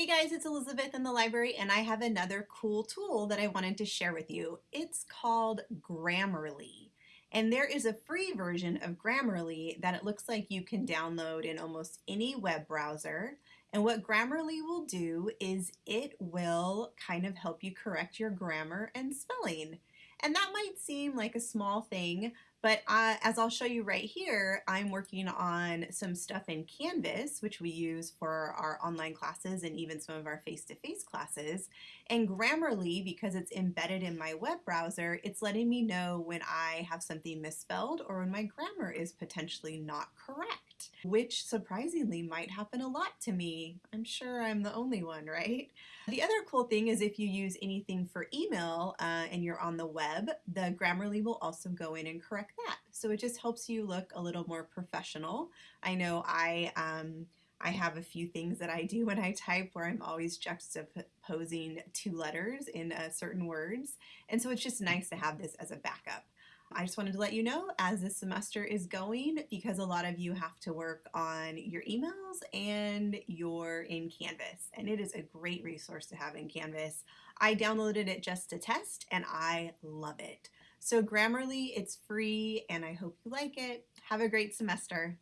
Hey guys, it's Elizabeth in the library and I have another cool tool that I wanted to share with you. It's called Grammarly. And there is a free version of Grammarly that it looks like you can download in almost any web browser. And what Grammarly will do is it will kind of help you correct your grammar and spelling. And that might seem like a small thing, but uh, as I'll show you right here, I'm working on some stuff in Canvas, which we use for our online classes and even some of our face-to-face -face classes. And Grammarly, because it's embedded in my web browser, it's letting me know when I have something misspelled or when my grammar is potentially not correct, which surprisingly might happen a lot to me. I'm sure I'm the only one, right? The other cool thing is if you use anything for email uh, and you're on the web, the Grammarly will also go in and correct that. So it just helps you look a little more professional. I know I um, I have a few things that I do when I type where I'm always juxtaposing two letters in uh, certain words. And so it's just nice to have this as a backup. I just wanted to let you know as this semester is going because a lot of you have to work on your emails and you're in Canvas and it is a great resource to have in Canvas. I downloaded it just to test and I love it. So Grammarly, it's free and I hope you like it. Have a great semester.